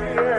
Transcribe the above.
Lord.